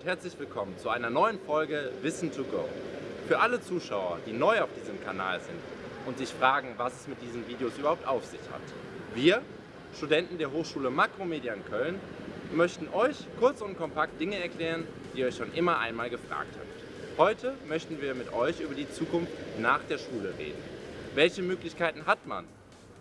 Und herzlich willkommen zu einer neuen Folge Wissen to Go. Für alle Zuschauer, die neu auf diesem Kanal sind und sich fragen, was es mit diesen Videos überhaupt auf sich hat. Wir, Studenten der Hochschule Makromedia in Köln, möchten euch kurz und kompakt Dinge erklären, die ihr euch schon immer einmal gefragt habt. Heute möchten wir mit euch über die Zukunft nach der Schule reden. Welche Möglichkeiten hat man?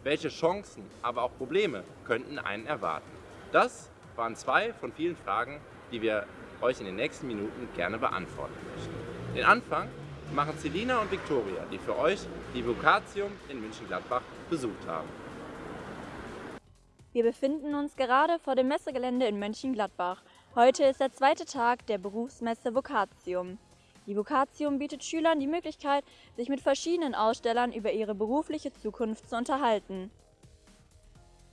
Welche Chancen, aber auch Probleme könnten einen erwarten? Das waren zwei von vielen Fragen, die wir euch in den nächsten Minuten gerne beantworten möchten. Den Anfang machen Celina und Viktoria, die für euch die Vokatium in München-Gladbach besucht haben. Wir befinden uns gerade vor dem Messegelände in Mönchengladbach. Heute ist der zweite Tag der Berufsmesse Vokatium. Die Vokatium bietet Schülern die Möglichkeit, sich mit verschiedenen Ausstellern über ihre berufliche Zukunft zu unterhalten.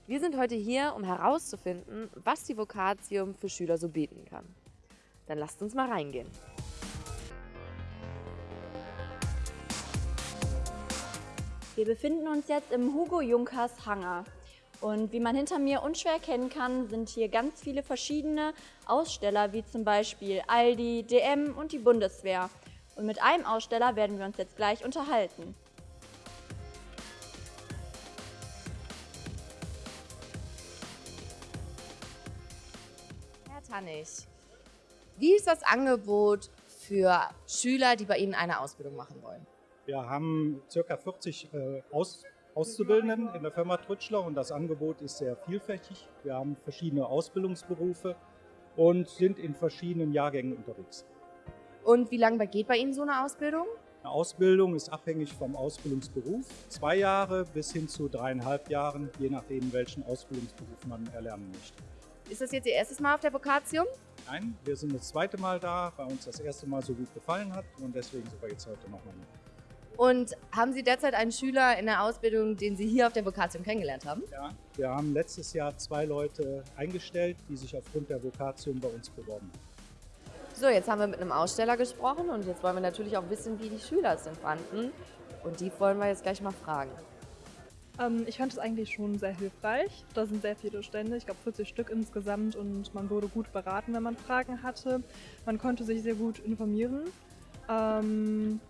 Wir sind heute hier, um herauszufinden, was die Vokatium für Schüler so bieten kann. Dann lasst uns mal reingehen. Wir befinden uns jetzt im Hugo Junkers Hangar. Und wie man hinter mir unschwer erkennen kann, sind hier ganz viele verschiedene Aussteller, wie zum Beispiel Aldi, DM und die Bundeswehr. Und mit einem Aussteller werden wir uns jetzt gleich unterhalten. Herr Tannig, wie ist das Angebot für Schüler, die bei Ihnen eine Ausbildung machen wollen? Wir haben ca. 40 äh, Aus Auszubildenden in der Firma Trütschler und das Angebot ist sehr vielfältig. Wir haben verschiedene Ausbildungsberufe und sind in verschiedenen Jahrgängen unterwegs. Und wie lange geht bei Ihnen so eine Ausbildung? Eine Ausbildung ist abhängig vom Ausbildungsberuf. Zwei Jahre bis hin zu dreieinhalb Jahren, je nachdem, welchen Ausbildungsberuf man erlernen möchte. Ist das jetzt Ihr erstes Mal auf der Vokatium? Nein, wir sind das zweite Mal da, weil uns das erste Mal so gut gefallen hat und deswegen sind wir jetzt heute nochmal hier. Und haben Sie derzeit einen Schüler in der Ausbildung, den Sie hier auf der Vokatium kennengelernt haben? Ja, wir haben letztes Jahr zwei Leute eingestellt, die sich aufgrund der Vokatium bei uns beworben haben. So, jetzt haben wir mit einem Aussteller gesprochen und jetzt wollen wir natürlich auch wissen, wie die Schüler es denn fanden. Und die wollen wir jetzt gleich mal fragen. Ähm, ich fand es eigentlich schon sehr hilfreich. Da sind sehr viele Stände, ich glaube 40 Stück insgesamt und man wurde gut beraten, wenn man Fragen hatte. Man konnte sich sehr gut informieren. Ähm,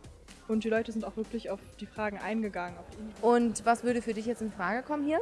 und die Leute sind auch wirklich auf die Fragen eingegangen. Und was würde für dich jetzt in Frage kommen hier?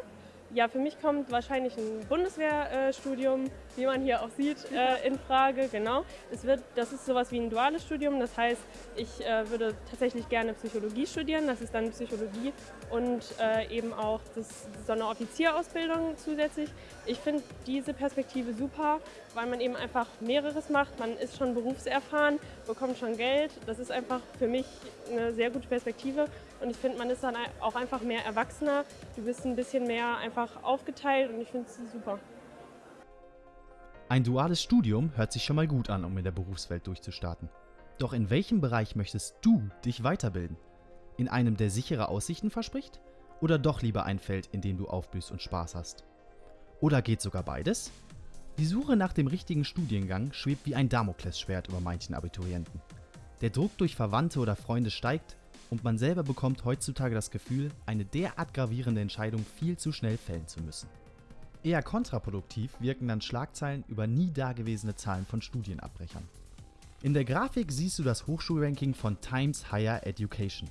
Ja, für mich kommt wahrscheinlich ein Bundeswehrstudium, wie man hier auch sieht, äh, in Frage. Genau. Es wird, das ist sowas wie ein duales Studium. Das heißt, ich äh, würde tatsächlich gerne Psychologie studieren. Das ist dann Psychologie und äh, eben auch das, so eine Offizierausbildung zusätzlich. Ich finde diese Perspektive super, weil man eben einfach mehreres macht. Man ist schon berufserfahren, bekommt schon Geld. Das ist einfach für mich eine sehr gute Perspektive. Und ich finde, man ist dann auch einfach mehr Erwachsener. Du bist ein bisschen mehr einfach aufgeteilt und ich finde es super. Ein duales Studium hört sich schon mal gut an, um in der Berufswelt durchzustarten. Doch in welchem Bereich möchtest du dich weiterbilden? In einem, der sichere Aussichten verspricht? Oder doch lieber ein Feld, in dem du aufblühst und Spaß hast? Oder geht sogar beides? Die Suche nach dem richtigen Studiengang schwebt wie ein Damoklesschwert über manchen Abiturienten. Der Druck durch Verwandte oder Freunde steigt und man selber bekommt heutzutage das Gefühl, eine derart gravierende Entscheidung viel zu schnell fällen zu müssen. Eher kontraproduktiv wirken dann Schlagzeilen über nie dagewesene Zahlen von Studienabbrechern. In der Grafik siehst du das Hochschulranking von Times Higher Education,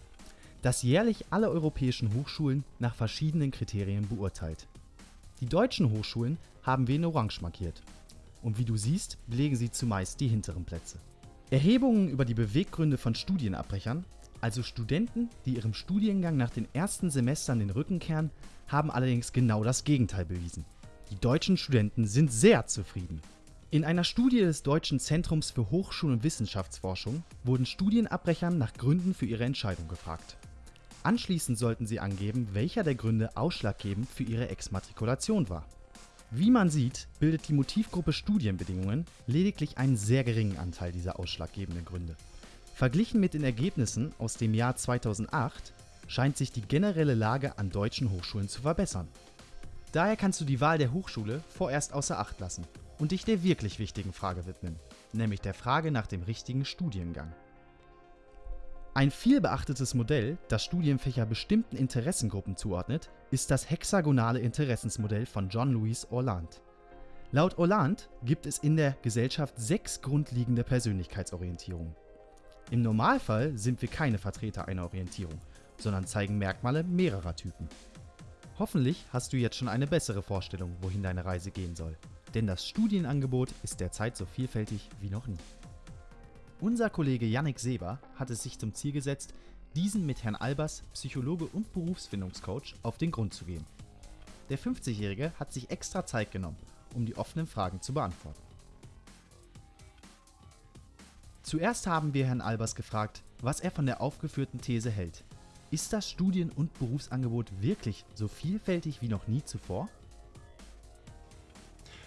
das jährlich alle europäischen Hochschulen nach verschiedenen Kriterien beurteilt. Die deutschen Hochschulen haben wir in Orange markiert und wie du siehst, belegen sie zumeist die hinteren Plätze. Erhebungen über die Beweggründe von Studienabbrechern also Studenten, die ihrem Studiengang nach den ersten Semestern den Rücken kehren, haben allerdings genau das Gegenteil bewiesen. Die deutschen Studenten sind sehr zufrieden. In einer Studie des Deutschen Zentrums für Hochschul- und Wissenschaftsforschung wurden Studienabbrechern nach Gründen für ihre Entscheidung gefragt. Anschließend sollten sie angeben, welcher der Gründe ausschlaggebend für ihre Exmatrikulation war. Wie man sieht, bildet die Motivgruppe Studienbedingungen lediglich einen sehr geringen Anteil dieser ausschlaggebenden Gründe. Verglichen mit den Ergebnissen aus dem Jahr 2008 scheint sich die generelle Lage an deutschen Hochschulen zu verbessern. Daher kannst du die Wahl der Hochschule vorerst außer Acht lassen und dich der wirklich wichtigen Frage widmen, nämlich der Frage nach dem richtigen Studiengang. Ein viel beachtetes Modell, das Studienfächer bestimmten Interessengruppen zuordnet, ist das hexagonale Interessensmodell von John Louis Orland. Laut Hollande gibt es in der Gesellschaft sechs grundlegende Persönlichkeitsorientierungen. Im Normalfall sind wir keine Vertreter einer Orientierung, sondern zeigen Merkmale mehrerer Typen. Hoffentlich hast du jetzt schon eine bessere Vorstellung, wohin deine Reise gehen soll. Denn das Studienangebot ist derzeit so vielfältig wie noch nie. Unser Kollege Yannick Seber hat es sich zum Ziel gesetzt, diesen mit Herrn Albers, Psychologe und Berufsfindungscoach, auf den Grund zu gehen. Der 50-Jährige hat sich extra Zeit genommen, um die offenen Fragen zu beantworten. Zuerst haben wir Herrn Albers gefragt, was er von der aufgeführten These hält. Ist das Studien- und Berufsangebot wirklich so vielfältig wie noch nie zuvor?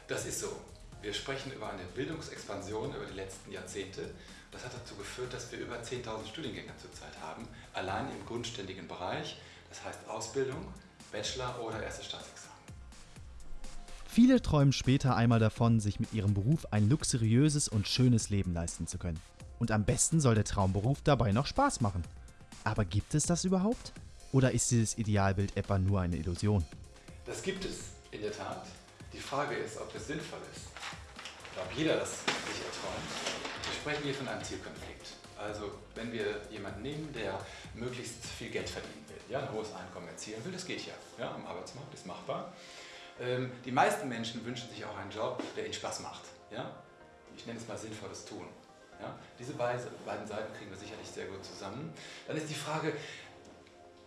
Das ist so. Wir sprechen über eine Bildungsexpansion über die letzten Jahrzehnte. Das hat dazu geführt, dass wir über 10.000 Studiengänge zurzeit haben, allein im grundständigen Bereich, das heißt Ausbildung, Bachelor oder erstes Staatsexamen. Viele träumen später einmal davon, sich mit ihrem Beruf ein luxuriöses und schönes Leben leisten zu können. Und am besten soll der Traumberuf dabei noch Spaß machen. Aber gibt es das überhaupt? Oder ist dieses Idealbild etwa nur eine Illusion? Das gibt es in der Tat. Die Frage ist, ob es sinnvoll ist. Oder ob jeder das sich erträumt. Wir sprechen hier von einem Zielkonflikt. Also wenn wir jemanden nehmen, der möglichst viel Geld verdienen will, ja, ein hohes Einkommen erzielen will, das geht ja, ja am Arbeitsmarkt, ist machbar. Ähm, die meisten Menschen wünschen sich auch einen Job, der ihnen Spaß macht. Ja? Ich nenne es mal sinnvolles Tun. Ja? Diese beiden Seiten kriegen wir sicherlich sehr gut zusammen. Dann ist die Frage,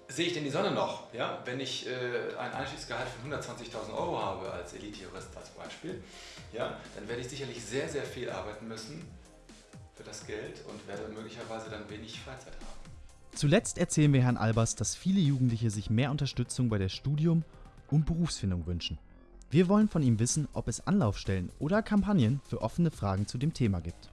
sehe ich denn die Sonne noch? Ja? Wenn ich äh, ein Einstiegsgehalt von 120.000 Euro habe als Elite-Jurist als Beispiel, ja, dann werde ich sicherlich sehr, sehr viel arbeiten müssen für das Geld und werde möglicherweise dann wenig Freizeit haben. Zuletzt erzählen wir Herrn Albers, dass viele Jugendliche sich mehr Unterstützung bei der Studium und Berufsfindung wünschen. Wir wollen von ihm wissen, ob es Anlaufstellen oder Kampagnen für offene Fragen zu dem Thema gibt.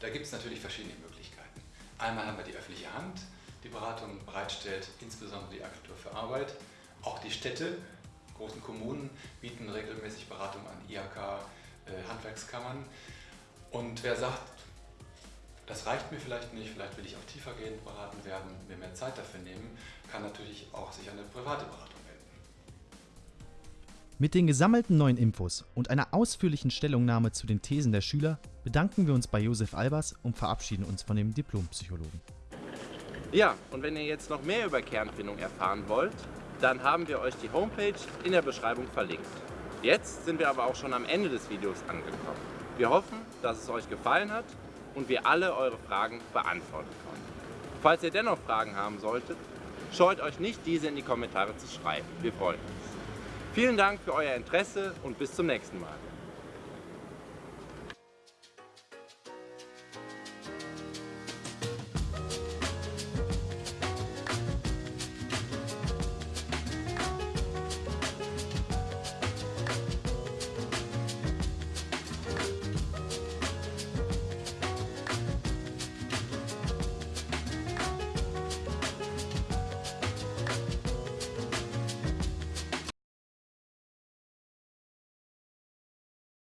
Da gibt es natürlich verschiedene Möglichkeiten. Einmal haben wir die öffentliche Hand, die Beratung bereitstellt, insbesondere die Agentur für Arbeit. Auch die Städte, großen Kommunen bieten regelmäßig Beratung an IHK, äh, Handwerkskammern. Und wer sagt, das reicht mir vielleicht nicht, vielleicht will ich auch tiefergehend beraten werden, mir mehr Zeit dafür nehmen, kann natürlich auch sich an eine private Beratung wenden. Mit den gesammelten neuen Infos und einer ausführlichen Stellungnahme zu den Thesen der Schüler bedanken wir uns bei Josef Albers und verabschieden uns von dem Diplompsychologen. Ja, und wenn ihr jetzt noch mehr über Kernfindung erfahren wollt, dann haben wir euch die Homepage in der Beschreibung verlinkt. Jetzt sind wir aber auch schon am Ende des Videos angekommen. Wir hoffen, dass es euch gefallen hat und wir alle eure Fragen beantworten konnten. Falls ihr dennoch Fragen haben solltet, scheut euch nicht, diese in die Kommentare zu schreiben. Wir freuen uns. Vielen Dank für euer Interesse und bis zum nächsten Mal.